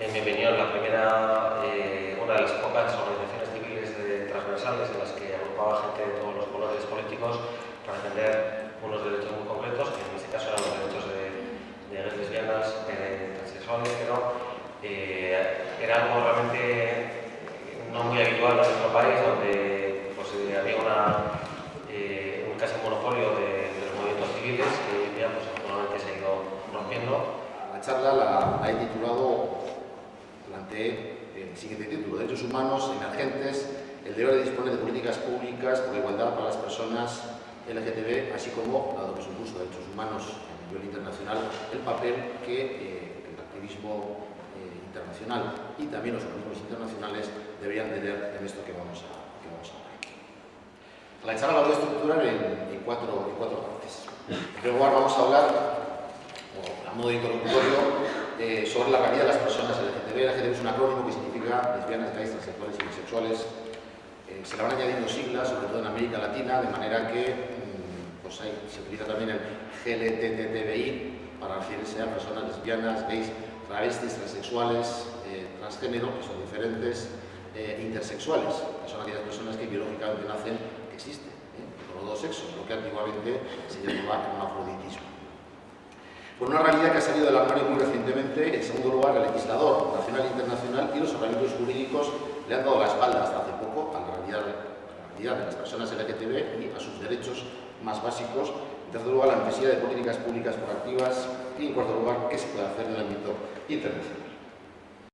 en mi opinión, la primera, eh, una de las pocas organizaciones civiles transversales en las que agrupaba gente de todos los colores políticos para defender unos derechos muy concretos, que en este caso eran los derechos de, de lesbianas, transexuales, pero era algo realmente no muy habitual en nuestro país, donde pues, eh, había una, eh, un casi monopolio de, los movimientos civiles que hoy día pues, afortunadamente se ha ido rompiendo. La charla la, he titulado, planteé el siguiente título, Derechos Humanos Emergentes, el deber de disponer de políticas públicas por igualdad para las personas LGTB, así como, dado que es un curso de derechos humanos a nivel internacional, el papel que eh, el activismo internacional y también los organismos internacionales deberían tener en esto que vamos a, que vamos a hablar. La charla la voy a estructurar en, cuatro, en cuatro partes. En primer lugar vamos a hablar, a modo introductorio, eh, sobre la calidad de las personas LGTB. LGTB es un acrónimo que significa lesbianas, gays, transexuales y bisexuales. Eh, se le van añadiendo siglas, sobre todo en América Latina, de manera que mm, pues se utiliza también el GLTTBI para referirse a personas lesbianas, gays, travestis, transexuales, eh, transgénero, que son diferentes, eh, intersexuales, que son aquellas personas que biológicamente nacen, que existen, con los dos sexos, lo que antiguamente se llamaba hermafroditismo. Por una realidad que ha salido del armario muy recientemente, en segundo lugar, el legislador nacional e internacional y los organismos jurídicos le han dado la espalda hasta hace poco a la realidad, a la realidad de las personas LGTB y a sus derechos más básicos en tercer lugar, la necesidad de políticas públicas proactivas y, en cuarto lugar, qué se puede hacer en el ámbito internacional.